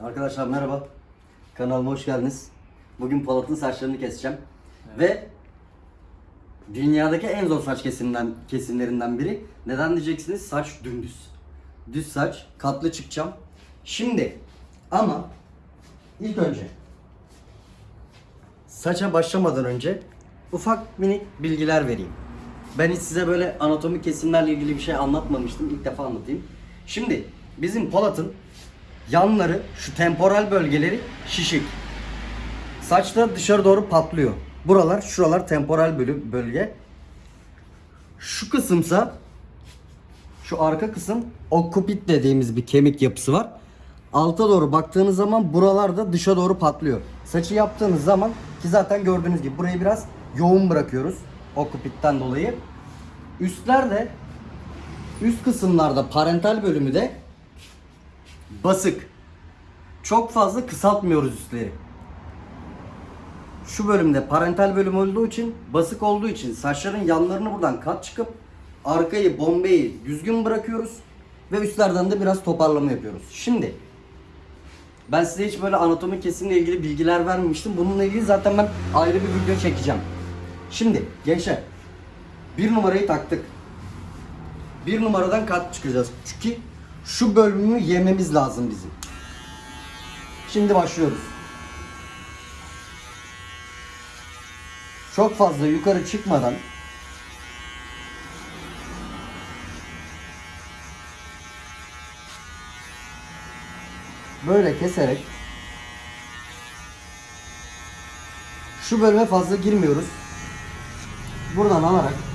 Arkadaşlar merhaba. Kanalıma hoş geldiniz. Bugün Polat'ın saçlarını keseceğim. Ve dünyadaki en zor saç kesiminden, kesimlerinden biri. Neden diyeceksiniz? Saç dümdüz. Düz saç, katlı çıkacağım. Şimdi ama ilk önce saça başlamadan önce ufak minik bilgiler vereyim. Ben hiç size böyle anatomi kesimlerle ilgili bir şey anlatmamıştım. İlk defa anlatayım. Şimdi bizim Polat'ın yanları, şu temporal bölgeleri şişik. Saçta dışarı doğru patlıyor. Buralar, şuralar temporal bölge. Şu kısımsa şu arka kısım okkupit dediğimiz bir kemik yapısı var. Alta doğru baktığınız zaman buralarda dışa doğru patlıyor. Saçı yaptığınız zaman ki zaten gördüğünüz gibi burayı biraz yoğun bırakıyoruz okkupitten dolayı. Üstlerde üst kısımlarda parental bölümü de basık. Çok fazla kısaltmıyoruz üstleri. Şu bölümde parental bölüm olduğu için, basık olduğu için saçların yanlarını buradan kat çıkıp arkayı, bombeyi düzgün bırakıyoruz ve üstlerden de biraz toparlama yapıyoruz. Şimdi ben size hiç böyle anatomi kesimle ilgili bilgiler vermemiştim. Bununla ilgili zaten ben ayrı bir video çekeceğim. Şimdi gençler bir numarayı taktık. Bir numaradan kat çıkacağız. Çünkü şu bölümü yememiz lazım bizim. Şimdi başlıyoruz. Çok fazla yukarı çıkmadan böyle keserek şu bölüme fazla girmiyoruz. Buradan alarak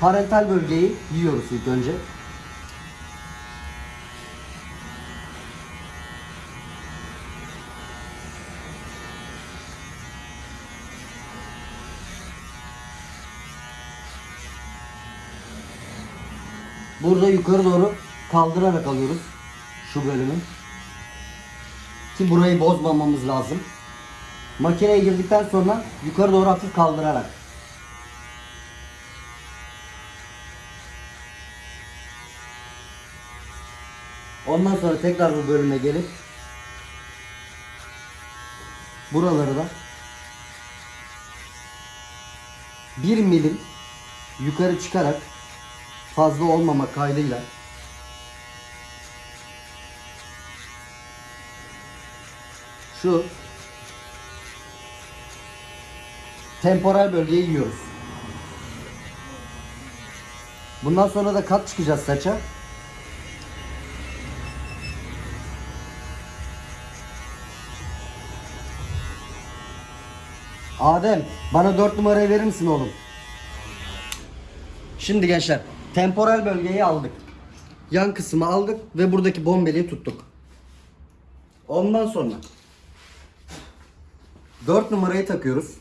parental bölgeyi yiyoruz ilk önce. Burada yukarı doğru kaldırarak alıyoruz şu bölümü. Ki burayı bozmamamız lazım. Makineye girdikten sonra yukarı doğru hafif kaldırarak. Ondan sonra tekrar bu bölüme gelip buraları da bir milim yukarı çıkarak fazla olmama kaydıyla şu temporal bölgeyi yiyoruz. Bundan sonra da kat çıkacağız saça. Adem bana 4 numarayı verir misin oğlum? Şimdi gençler temporal bölgeyi aldık. Yan kısmı aldık ve buradaki bombeliği tuttuk. Ondan sonra 4 numarayı takıyoruz.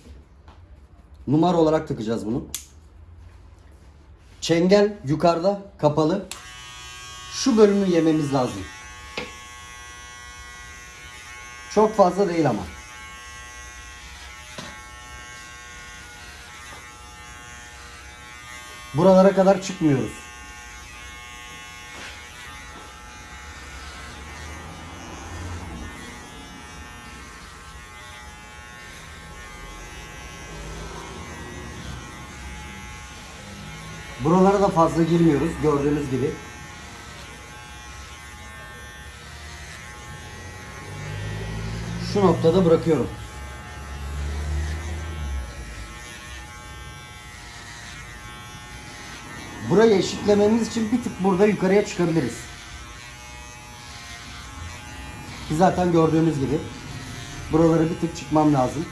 Numara olarak takacağız bunu. Çengel yukarıda kapalı. Şu bölümü yememiz lazım. Çok fazla değil ama. Buralara kadar çıkmıyoruz. Buralara da fazla girmiyoruz gördüğünüz gibi. Şu noktada bırakıyorum. Burayı eşitlememiz için bir tık burada yukarıya çıkabiliriz. Ki zaten gördüğünüz gibi buraları bir tık çıkmam lazım.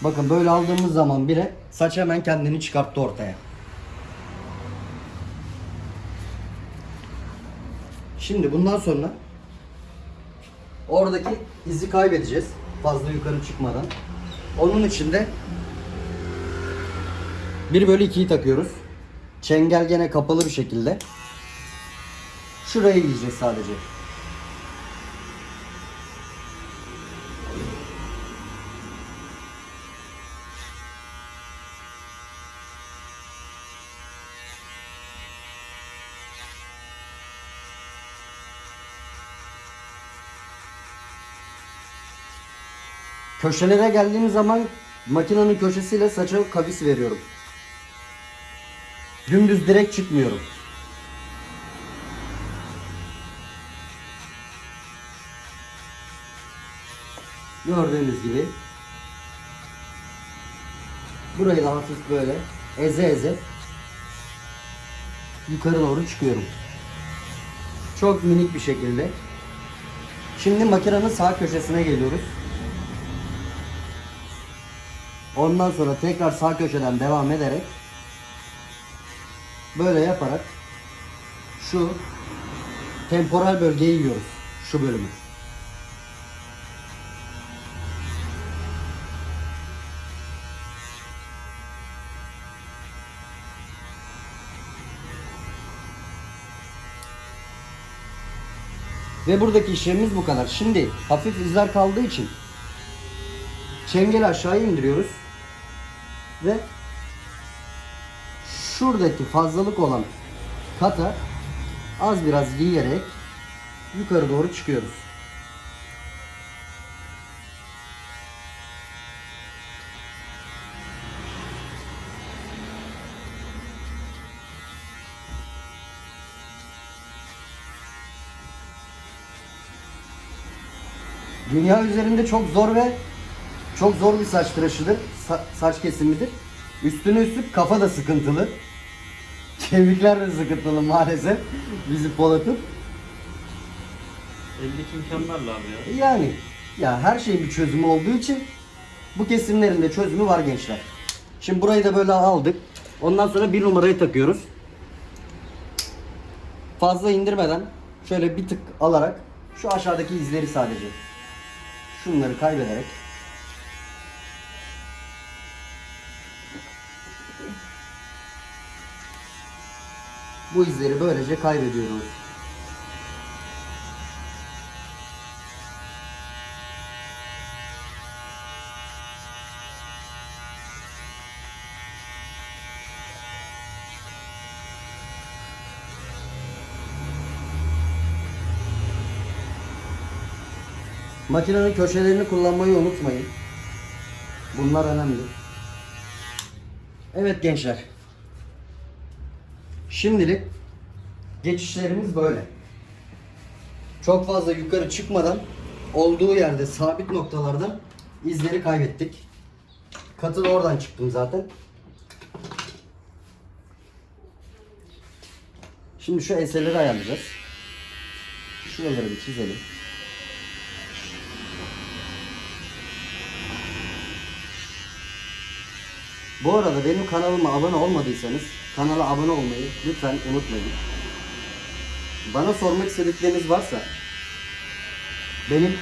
Bakın böyle aldığımız zaman bile saç hemen kendini çıkarttı ortaya. Şimdi bundan sonra oradaki izi kaybedeceğiz. Fazla yukarı çıkmadan. Onun için de 1 bölü 2'yi takıyoruz. Çengel gene kapalı bir şekilde. Şurayı yiyeceğiz sadece. Köşelere geldiğim zaman makinenin köşesiyle saça kavis veriyorum. Dümdüz direkt çıkmıyorum. Gördüğünüz gibi burayı da hafif böyle eze eze yukarı doğru çıkıyorum. Çok minik bir şekilde. Şimdi makinenin sağ köşesine geliyoruz. Ondan sonra tekrar sağ köşeden devam ederek böyle yaparak şu temporal bölgeyi yiyoruz. Şu bölümü. Ve buradaki işlemimiz bu kadar. Şimdi hafif izler kaldığı için çengeli aşağıya indiriyoruz. Ve şuradaki fazlalık olan kata az biraz giyerek yukarı doğru çıkıyoruz. Dünya üzerinde çok zor ve çok zor bir saç tıraşıdır. Sa- saç kesimidir. Üstüne üstlük kafa da sıkıntılı. Kemikler de sıkıntılı maalesef. Bizi Polat'ın. Eldeki imkanlarla abi ya. Yani ya her şeyin bir çözümü olduğu için bu kesimlerin de çözümü var gençler. Şimdi burayı da böyle aldık. Ondan sonra bir numarayı takıyoruz. Fazla indirmeden şöyle bir tık alarak şu aşağıdaki izleri sadece şunları kaybederek bu izleri böylece kaybediyoruz. Makinenin köşelerini kullanmayı unutmayın. Bunlar önemli. Evet gençler. Şimdilik geçişlerimiz böyle. Çok fazla yukarı çıkmadan olduğu yerde sabit noktalardan izleri kaybettik. Katıl oradan çıktım zaten. Şimdi şu enseleri ayarlayacağız. Şuraları bir çizelim. Bu arada benim kanalıma abone olmadıysanız kanala abone olmayı lütfen unutmayın. Bana sormak istedikleriniz varsa benim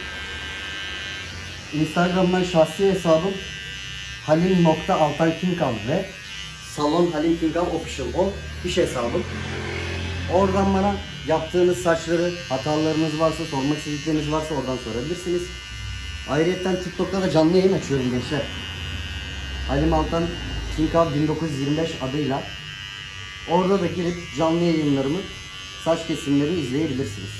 Instagram'dan şahsi hesabım halim.altankinkal ve salon halim kinkal official o iş hesabım. Oradan bana yaptığınız saçları, hatalarınız varsa, sormak istedikleriniz varsa oradan sorabilirsiniz. Ayrıca TikTok'ta da canlı yayın açıyorum gençler. Halim Altan Kinkav 1925 adıyla orada da girip canlı yayınlarımı saç kesimleri izleyebilirsiniz.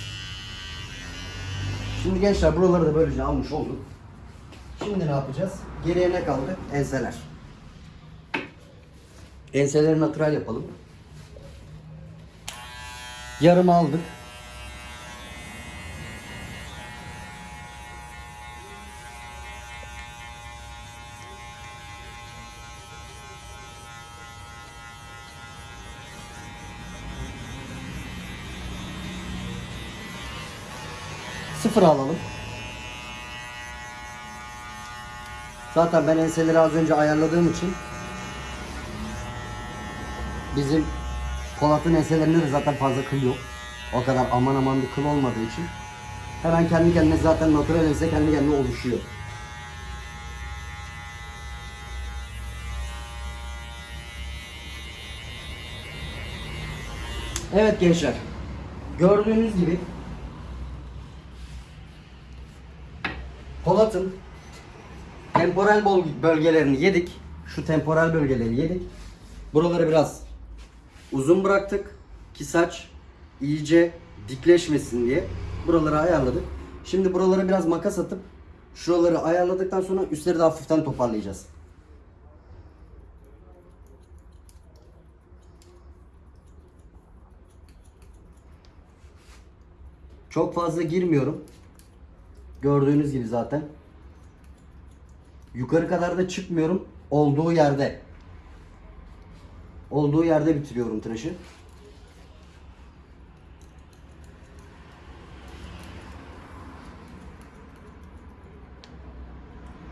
Şimdi gençler buraları da böylece almış olduk. Şimdi ne yapacağız? Geriye ne kaldı? Enseler. Enseleri natural yapalım. Yarım aldık. Sıfır alalım. Zaten ben enseleri az önce ayarladığım için bizim Polat'ın enselerinde de zaten fazla kıl yok. O kadar aman aman bir kıl olmadığı için hemen kendi kendine zaten natural ense kendi kendine oluşuyor. Evet gençler. Gördüğünüz gibi Polat'ın temporal bölgelerini yedik. Şu temporal bölgeleri yedik. Buraları biraz uzun bıraktık ki saç iyice dikleşmesin diye. Buraları ayarladık. Şimdi buralara biraz makas atıp Şuraları ayarladıktan sonra üstleri de hafiften toparlayacağız. Çok fazla girmiyorum. Gördüğünüz gibi zaten. Yukarı kadar da çıkmıyorum. Olduğu yerde. Olduğu yerde bitiriyorum tıraşı.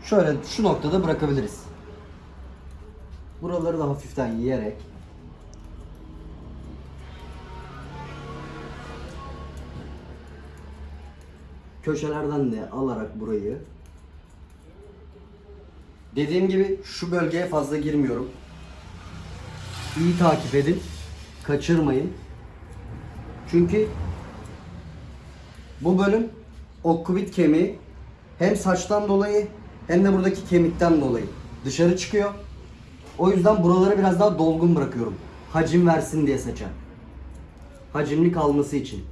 Şöyle şu noktada bırakabiliriz. Buraları da hafiften yiyerek köşelerden de alarak burayı dediğim gibi şu bölgeye fazla girmiyorum. İyi takip edin. Kaçırmayın. Çünkü bu bölüm okkubit kemiği hem saçtan dolayı hem de buradaki kemikten dolayı dışarı çıkıyor. O yüzden buraları biraz daha dolgun bırakıyorum. Hacim versin diye saça. Hacimli kalması için.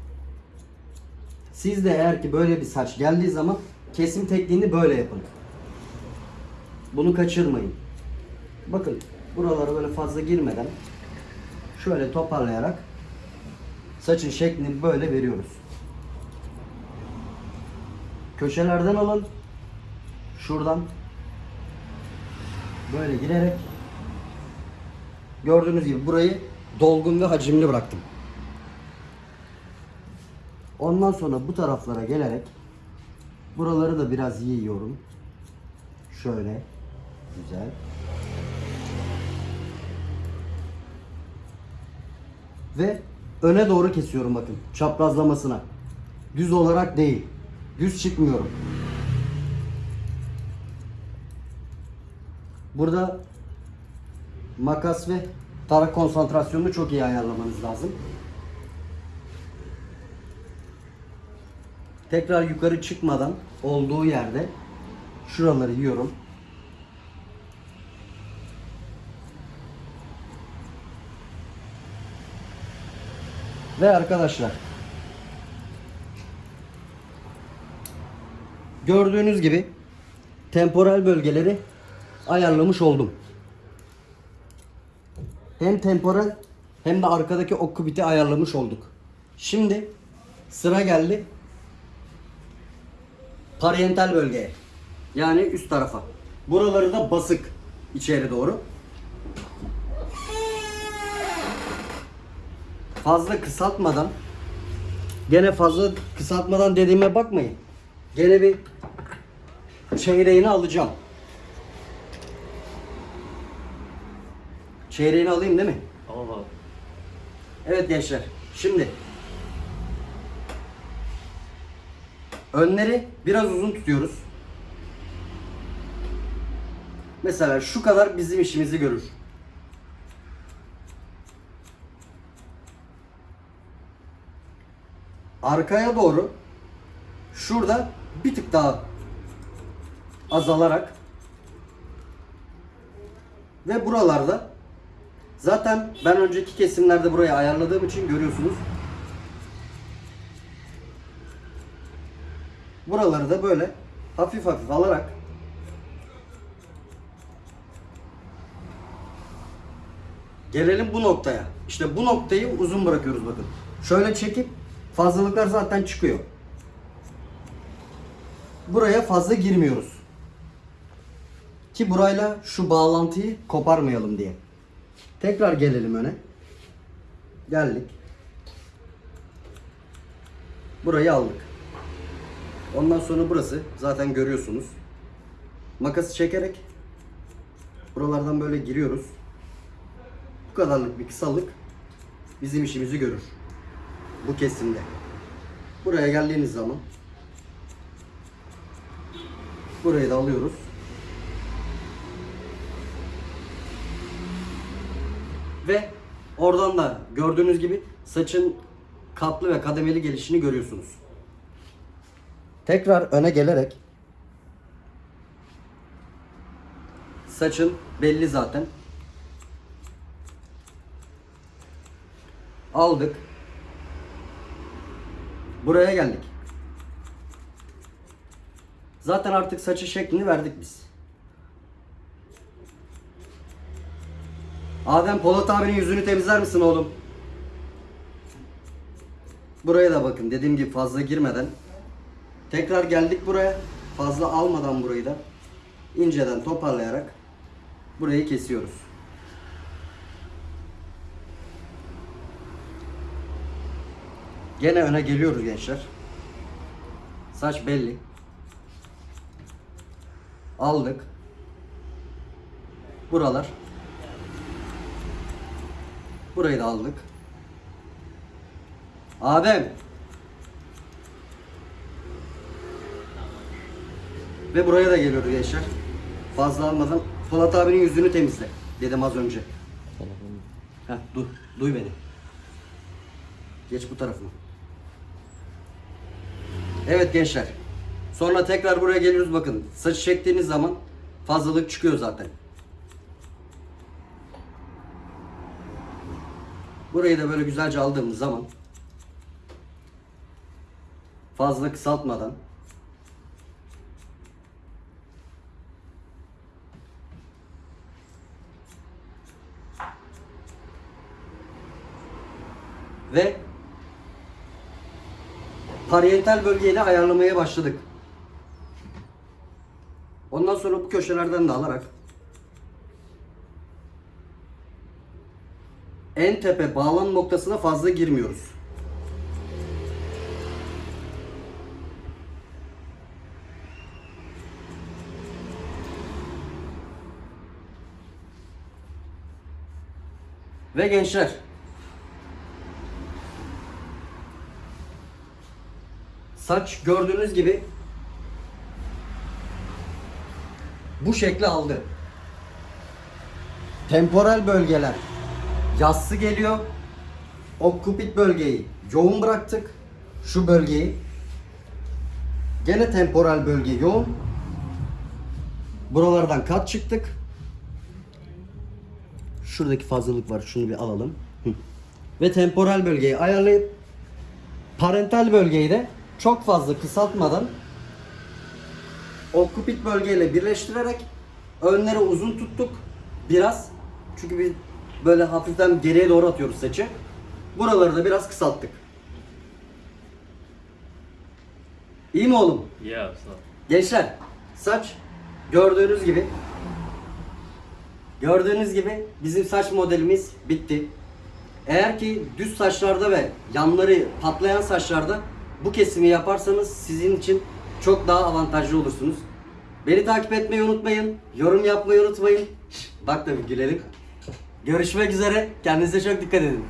Siz de eğer ki böyle bir saç geldiği zaman kesim tekniğini böyle yapın. Bunu kaçırmayın. Bakın buralara böyle fazla girmeden şöyle toparlayarak saçın şeklini böyle veriyoruz. Köşelerden alın. Şuradan böyle girerek gördüğünüz gibi burayı dolgun ve hacimli bıraktım. Ondan sonra bu taraflara gelerek buraları da biraz yiyorum. Şöyle güzel. Ve öne doğru kesiyorum bakın çaprazlamasına. Düz olarak değil. Düz çıkmıyorum. Burada makas ve tarak konsantrasyonunu çok iyi ayarlamanız lazım. Tekrar yukarı çıkmadan olduğu yerde şuraları yiyorum. Ve arkadaşlar gördüğünüz gibi temporal bölgeleri ayarlamış oldum. Hem temporal hem de arkadaki okkubiti ayarlamış olduk. Şimdi sıra geldi parietal bölgeye. Yani üst tarafa. Buraları da basık içeri doğru. Fazla kısaltmadan gene fazla kısaltmadan dediğime bakmayın. Gene bir çeyreğini alacağım. Çeyreğini alayım değil mi? Tamam abi. Evet gençler. Şimdi önleri biraz uzun tutuyoruz. Mesela şu kadar bizim işimizi görür. Arkaya doğru şurada bir tık daha azalarak ve buralarda Zaten ben önceki kesimlerde burayı ayarladığım için görüyorsunuz. Buraları da böyle hafif hafif alarak Gelelim bu noktaya. İşte bu noktayı uzun bırakıyoruz bakın. Şöyle çekip fazlalıklar zaten çıkıyor. Buraya fazla girmiyoruz. Ki burayla şu bağlantıyı koparmayalım diye. Tekrar gelelim öne. Geldik. Burayı aldık. Ondan sonra burası zaten görüyorsunuz. Makası çekerek buralardan böyle giriyoruz. Bu kadarlık bir kısalık bizim işimizi görür. Bu kesimde. Buraya geldiğiniz zaman burayı da alıyoruz. Ve oradan da gördüğünüz gibi saçın katlı ve kademeli gelişini görüyorsunuz. Tekrar öne gelerek saçın belli zaten. Aldık. Buraya geldik. Zaten artık saçı şeklini verdik biz. Adem Polat abinin yüzünü temizler misin oğlum? Buraya da bakın dediğim gibi fazla girmeden. Tekrar geldik buraya. Fazla almadan burayı da inceden toparlayarak burayı kesiyoruz. Gene öne geliyoruz gençler. Saç belli. Aldık. Buralar. Burayı da aldık. Adem. Ve buraya da geliyoruz gençler. Fazla almadan Polat abinin yüzünü temizle dedim az önce. Heh, dur, duy beni. Geç bu tarafına. Evet gençler. Sonra tekrar buraya geliyoruz bakın. Saçı çektiğiniz zaman fazlalık çıkıyor zaten. Burayı da böyle güzelce aldığımız zaman fazla kısaltmadan ve parietal bölgeyi de ayarlamaya başladık. Ondan sonra bu köşelerden de alarak en tepe bağlam noktasına fazla girmiyoruz. Ve gençler Saç gördüğünüz gibi bu şekli aldı. Temporal bölgeler yassı geliyor. Occipit bölgeyi yoğun bıraktık. Şu bölgeyi. Gene temporal bölge yoğun. Buralardan kat çıktık. Şuradaki fazlalık var. Şunu bir alalım. Ve temporal bölgeyi ayarlayıp parental bölgeyi de çok fazla kısaltmadan occipit bölgeyle birleştirerek önleri uzun tuttuk biraz. Çünkü biz böyle hafiften geriye doğru atıyoruz saçı. Buraları da biraz kısalttık. İyi mi oğlum? Sağ ol. Gençler saç gördüğünüz gibi gördüğünüz gibi bizim saç modelimiz bitti. Eğer ki düz saçlarda ve yanları patlayan saçlarda bu kesimi yaparsanız sizin için çok daha avantajlı olursunuz. Beni takip etmeyi unutmayın. Yorum yapmayı unutmayın. Bak da bir gülelim. Görüşmek üzere. Kendinize çok dikkat edin.